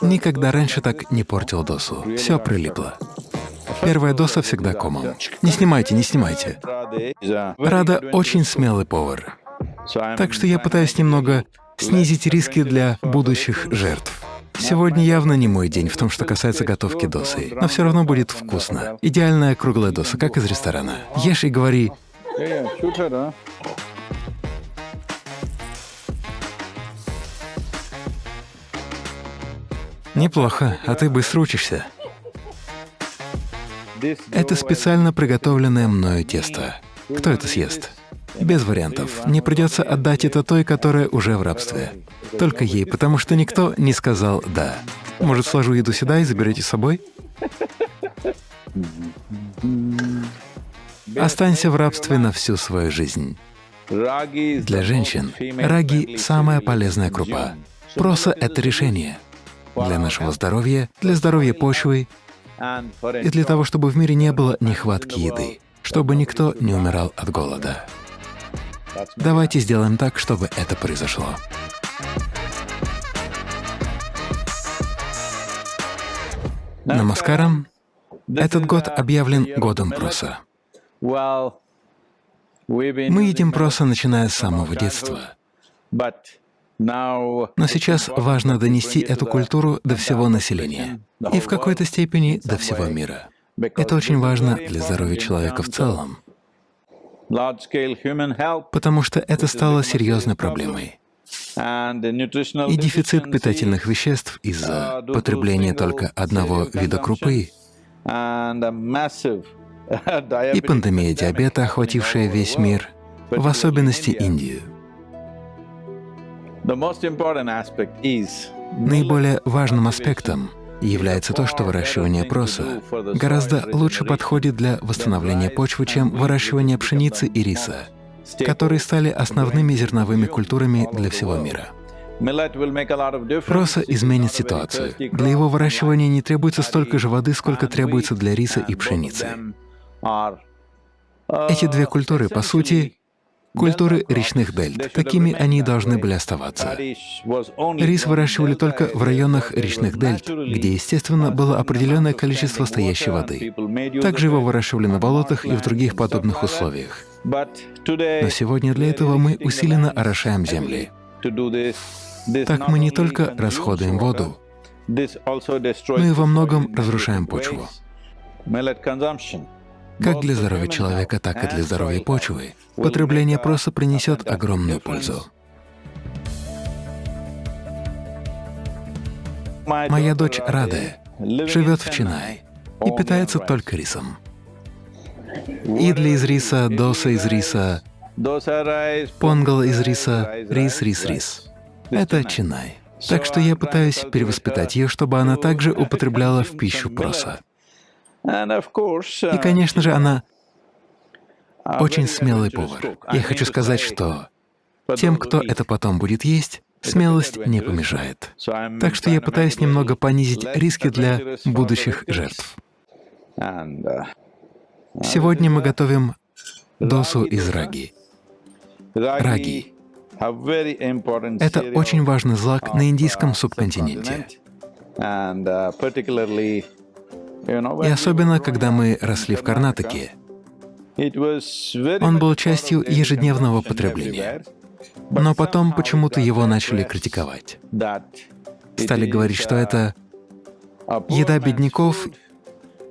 Никогда раньше так не портил досу. Все прилипло. Первая доса всегда комом. Не снимайте, не снимайте. Рада очень смелый повар. Так что я пытаюсь немного снизить риски для будущих жертв. Сегодня явно не мой день в том, что касается готовки досы, но все равно будет вкусно. Идеальная круглая доса, как из ресторана. Ешь и говори. Неплохо, а ты быстро учишься. Это специально приготовленное мною тесто. Кто это съест? Без вариантов. Мне придется отдать это той, которая уже в рабстве. Только ей, потому что никто не сказал «да». Может, сложу еду сюда и заберете с собой? Останься в рабстве на всю свою жизнь. Для женщин раги — самая полезная крупа. Проса — это решение. Для нашего здоровья, для здоровья почвы и для того, чтобы в мире не было нехватки еды, чтобы никто не умирал от голода. Давайте сделаем так, чтобы это произошло. Намаскарам. Этот год объявлен годом проса. Мы едим проса, начиная с самого детства. Но сейчас важно донести эту культуру до всего населения и в какой-то степени до всего мира. Это очень важно для здоровья человека в целом, потому что это стало серьезной проблемой. И дефицит питательных веществ из-за потребления только одного вида крупы, и пандемия диабета, охватившая весь мир, в особенности Индию. Наиболее важным аспектом является то, что выращивание проса гораздо лучше подходит для восстановления почвы, чем выращивание пшеницы и риса, которые стали основными зерновыми культурами для всего мира. Проса изменит ситуацию. Для его выращивания не требуется столько же воды, сколько требуется для риса и пшеницы. Эти две культуры, по сути, культуры речных дельт. Такими они должны были оставаться. Рис выращивали только в районах речных дельт, где, естественно, было определенное количество стоящей воды. Также его выращивали на болотах и в других подобных условиях. Но сегодня для этого мы усиленно орошаем земли. Так мы не только расходуем воду, но и во многом разрушаем почву. Как для здоровья человека, так и для здоровья почвы потребление проса принесет огромную пользу. Моя дочь Рада живет в Чинай и питается только рисом. Идли из риса, доса из риса, понгал из риса, рис, рис, рис. Это Чинай. Так что я пытаюсь перевоспитать ее, чтобы она также употребляла в пищу проса. И, конечно же, она очень смелый повар. Я хочу сказать, что тем, кто это потом будет есть, смелость не помешает. Так что я пытаюсь немного понизить риски для будущих жертв. Сегодня мы готовим досу из раги. Раги — это очень важный злак на индийском субконтиненте. И особенно, когда мы росли в Карнатаке, он был частью ежедневного потребления. Но потом почему-то его начали критиковать. Стали говорить, что это еда бедняков,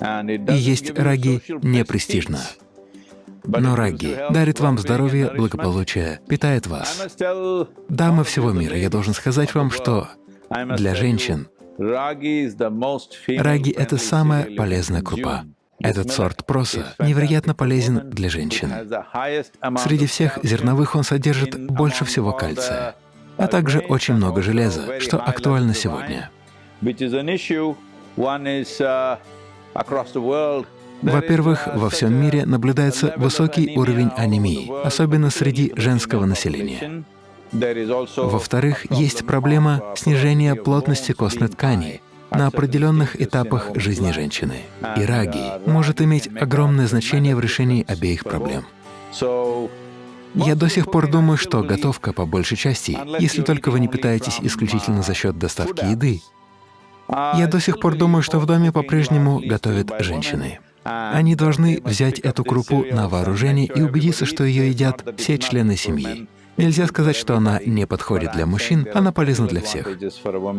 и есть раги не престижно. Но раги дарит вам здоровье, благополучие, питает вас. Дамы всего мира, я должен сказать вам, что для женщин Раги — это самая полезная крупа. Этот сорт проса невероятно полезен для женщин. Среди всех зерновых он содержит больше всего кальция, а также очень много железа, что актуально сегодня. Во-первых, во всем мире наблюдается высокий уровень анемии, особенно среди женского населения. Во-вторых, есть проблема снижения плотности костной ткани на определенных этапах жизни женщины. И раги может иметь огромное значение в решении обеих проблем. Я до сих пор думаю, что готовка по большей части, если только вы не питаетесь исключительно за счет доставки еды. Я до сих пор думаю, что в доме по-прежнему готовят женщины. Они должны взять эту крупу на вооружение и убедиться, что ее едят все члены семьи. Нельзя сказать, что она не подходит для мужчин, она полезна для всех.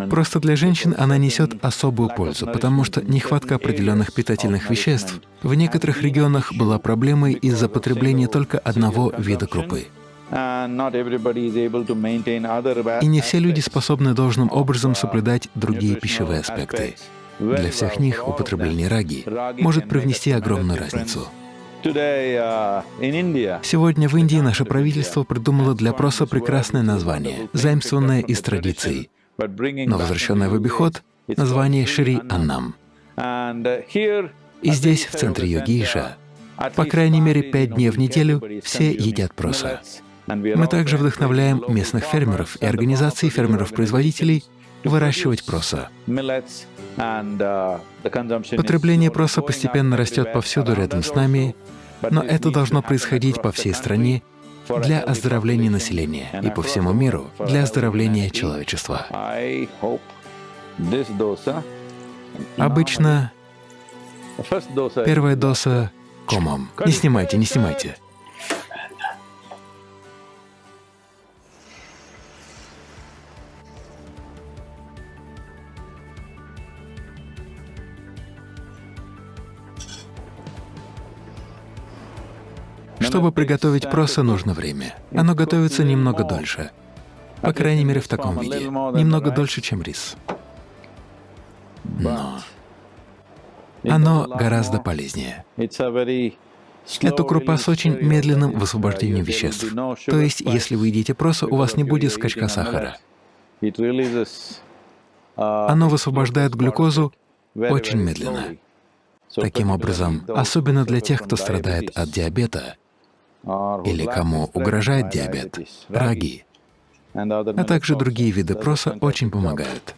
Просто для женщин она несет особую пользу, потому что нехватка определенных питательных веществ в некоторых регионах была проблемой из-за потребления только одного вида крупы. И не все люди способны должным образом соблюдать другие пищевые аспекты. Для всех них употребление раги может привнести огромную разницу. Uh, Сегодня в Индии наше правительство придумало для проса прекрасное название, заимствованное из традиций, но возвращенное в обиход название Шри Аннам. Uh, И здесь, в центре Йогиша, по крайней мере пять дней в неделю все едят проса. Мы также вдохновляем местных фермеров и организации фермеров-производителей выращивать проса. Uh, Потребление проса постепенно растет повсюду рядом с нами, но это должно происходить по всей стране для оздоровления населения и по всему миру для оздоровления человечества. Обычно первая доза — комом. Не снимайте, не снимайте. Чтобы приготовить проса, нужно время. Оно готовится немного дольше. По крайней мере, в таком виде. Немного дольше, чем рис. Но оно гораздо полезнее. Это крупа с очень медленным высвобождением веществ. То есть, если вы едите проса, у вас не будет скачка сахара. Оно высвобождает глюкозу очень медленно. Таким образом, особенно для тех, кто страдает от диабета, или кому угрожает диабет, раги, а также другие виды проса очень помогают.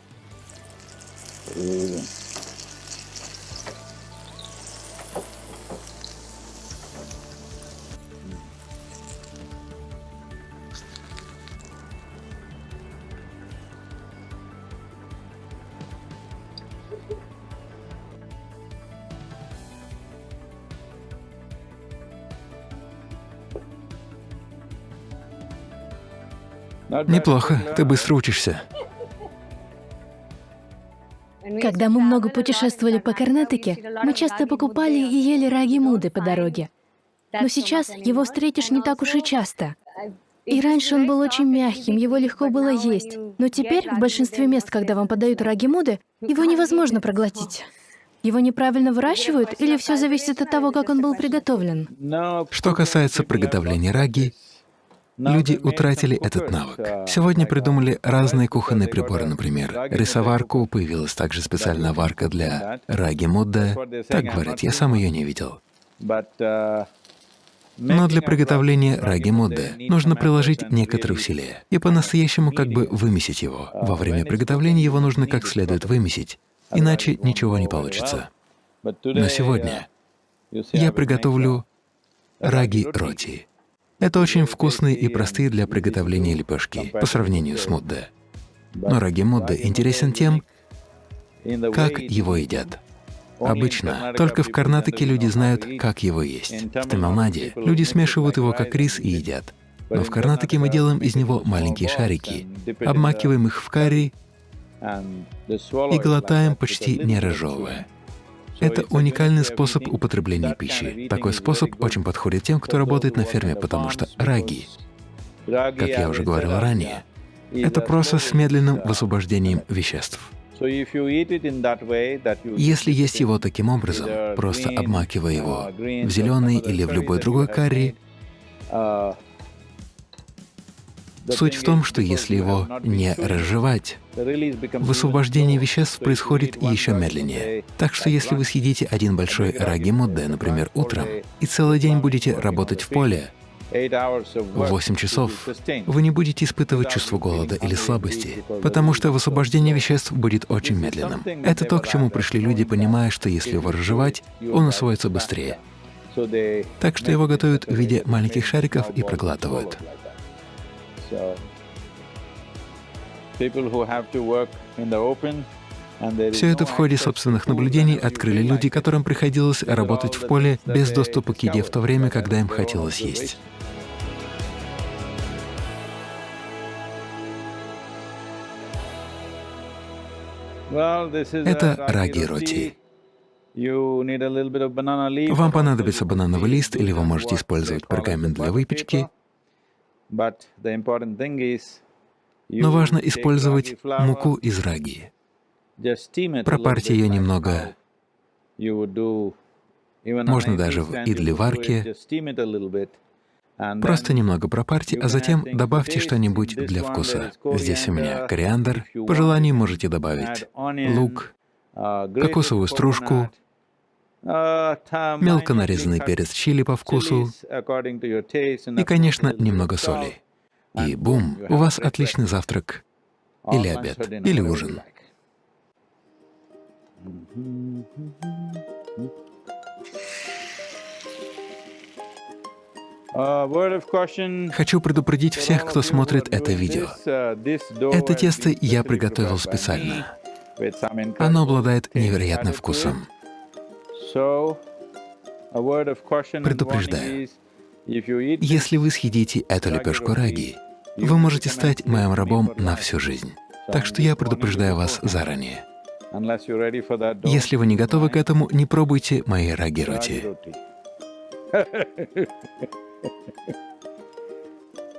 Неплохо, ты быстро учишься. Когда мы много путешествовали по Карнатике, мы часто покупали и ели раги-муды по дороге. Но сейчас его встретишь не так уж и часто. И раньше он был очень мягким, его легко было есть. Но теперь в большинстве мест, когда вам подают раги-муды, его невозможно проглотить. Его неправильно выращивают или все зависит от того, как он был приготовлен? Что касается приготовления раги, Люди утратили этот навык. Сегодня придумали разные кухонные приборы, например, рисоварку, появилась также специальная варка для раги мудда. Так говорят, я сам ее не видел. Но для приготовления раги мудда нужно приложить некоторые усилия и по-настоящему как бы вымесить его. Во время приготовления его нужно как следует вымесить, иначе ничего не получится. Но сегодня я приготовлю раги роти. Это очень вкусные и простые для приготовления лепешки по сравнению с мудде. Но раги мудде интересен тем, как его едят. Обычно только в Карнатике люди знают, как его есть. В Тамилнаде люди смешивают его как рис и едят. Но в Карнатике мы делаем из него маленькие шарики, обмакиваем их в карри и глотаем почти не разжевывая. Это уникальный способ употребления пищи. Такой способ очень подходит тем, кто работает на ферме, потому что раги, как я уже говорил ранее, это процесс с медленным высвобождением веществ. Если есть его таким образом, просто обмакивая его в зеленый или в любой другой карри, Суть в том, что если его не разжевать, высвобождение веществ происходит еще медленнее. Так что если вы съедите один большой раги мудде, например, утром, и целый день будете работать в поле, в 8 часов вы не будете испытывать чувство голода или слабости, потому что высвобождение веществ будет очень медленным. Это то, к чему пришли люди, понимая, что если его разжевать, он усвоится быстрее. Так что его готовят в виде маленьких шариков и проглатывают. Все это в ходе собственных наблюдений открыли люди, которым приходилось работать в поле без доступа к еде в то время, когда им хотелось есть. Это раги-роти. Вам понадобится банановый лист, или вы можете использовать пергамент для выпечки. Но важно использовать муку из раги. Пропарьте ее немного, можно даже в идли-варке. Просто немного пропарьте, а затем добавьте что-нибудь для вкуса. Здесь у меня кориандр, по желанию можете добавить лук, кокосовую стружку, мелко нарезанный перец чили по вкусу и, конечно, немного соли. И бум, у вас отличный завтрак или обед, или ужин. Хочу предупредить всех, кто смотрит это видео. Это тесто я приготовил специально. Оно обладает невероятным вкусом. Предупреждаю, если вы съедите эту лепешку раги, вы можете стать моим рабом на всю жизнь. Так что я предупреждаю вас заранее. Если вы не готовы к этому, не пробуйте мои раги-роти.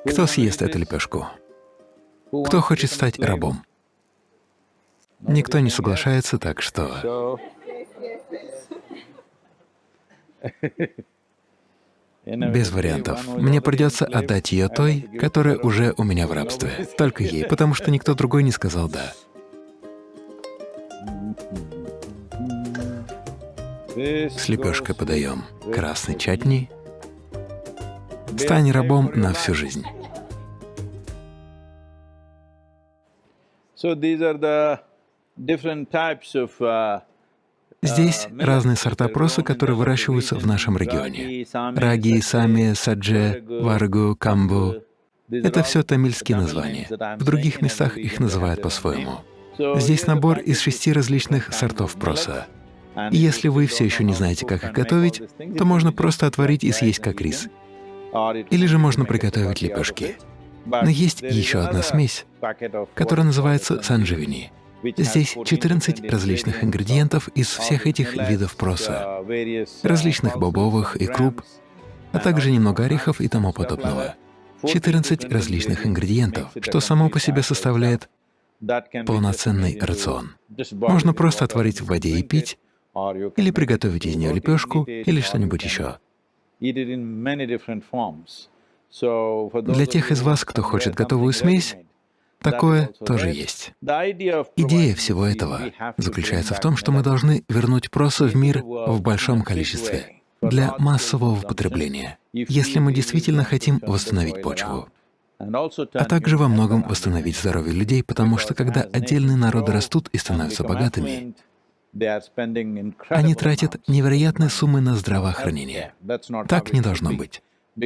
Кто съест эту лепешку? Кто хочет стать рабом? Никто не соглашается, так что... Без вариантов. Мне придется отдать ее той, которая уже у меня в рабстве. Только ей, потому что никто другой не сказал «да». С лепешкой подаем красный чатни. Стань рабом на всю жизнь. Uh, Здесь uh, разные сорта проса, которые выращиваются в нашем регионе. Раги, сами, садже, варгу, камбу — это все тамильские названия. В других местах их называют по-своему. Здесь набор из шести различных сортов проса. И если вы все еще не знаете, как их готовить, то можно просто отварить и съесть как рис. Или же можно приготовить лепешки. Но есть еще одна смесь, которая называется сандживини. Здесь 14 различных ингредиентов из всех этих видов проса, различных бобовых и круп, а также немного орехов и тому подобного. 14 различных ингредиентов, что само по себе составляет полноценный рацион. Можно просто отварить в воде и пить, или приготовить из нее лепешку или что-нибудь еще. Для тех из вас, кто хочет готовую смесь, такое тоже есть. Идея всего этого заключается в том, что мы должны вернуть проса в мир в большом количестве для массового потребления, если мы действительно хотим восстановить почву а также во многом восстановить здоровье людей, потому что когда отдельные народы растут и становятся богатыми, они тратят невероятные суммы на здравоохранение. Так не должно быть.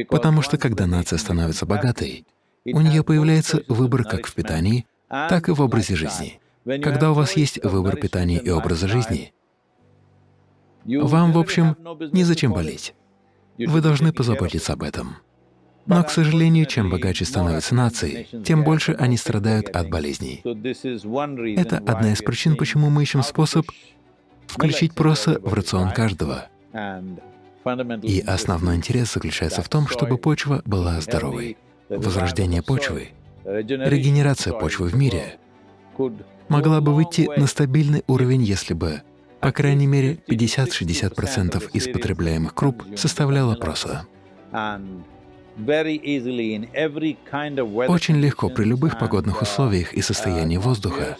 Потому что когда нация становится богатой, у нее появляется выбор как в питании, так и в образе жизни. Когда у вас есть выбор питания и образа жизни, вам, в общем, незачем болеть. Вы должны позаботиться об этом. Но, к сожалению, чем богаче становятся нации, тем больше они страдают от болезней. Это одна из причин, почему мы ищем способ включить проса в рацион каждого. И основной интерес заключается в том, чтобы почва была здоровой. Возрождение почвы, регенерация почвы в мире могла бы выйти на стабильный уровень, если бы, по крайней мере, 50-60% из потребляемых круп составляло проса. Очень легко при любых погодных условиях и состоянии воздуха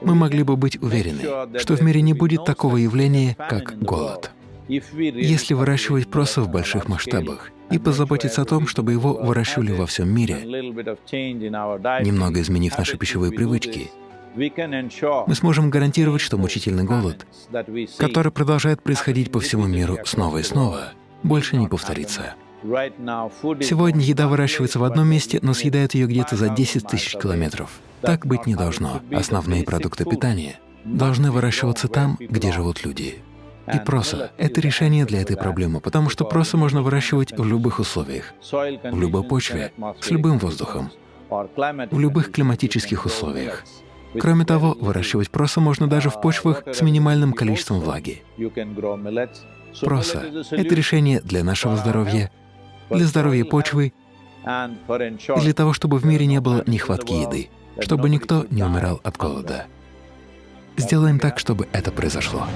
мы могли бы быть уверены, что в мире не будет такого явления, как голод. Если выращивать проса в больших масштабах и позаботиться о том, чтобы его выращивали во всем мире, немного изменив наши пищевые привычки, мы сможем гарантировать, что мучительный голод, который продолжает происходить по всему миру снова и снова, больше не повторится. Сегодня еда выращивается в одном месте, но съедают ее где-то за 10 тысяч километров. Так быть не должно. Основные продукты питания должны выращиваться там, где живут люди. И проса — это решение для этой проблемы, потому что проса можно выращивать в любых условиях, в любой почве, с любым воздухом, в любых климатических условиях. Кроме того, выращивать проса можно даже в почвах с минимальным количеством влаги. Проса — это решение для нашего здоровья, для здоровья почвы и для того, чтобы в мире не было нехватки еды, чтобы никто не умирал от голода. Сделаем так, чтобы это произошло.